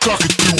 talking through.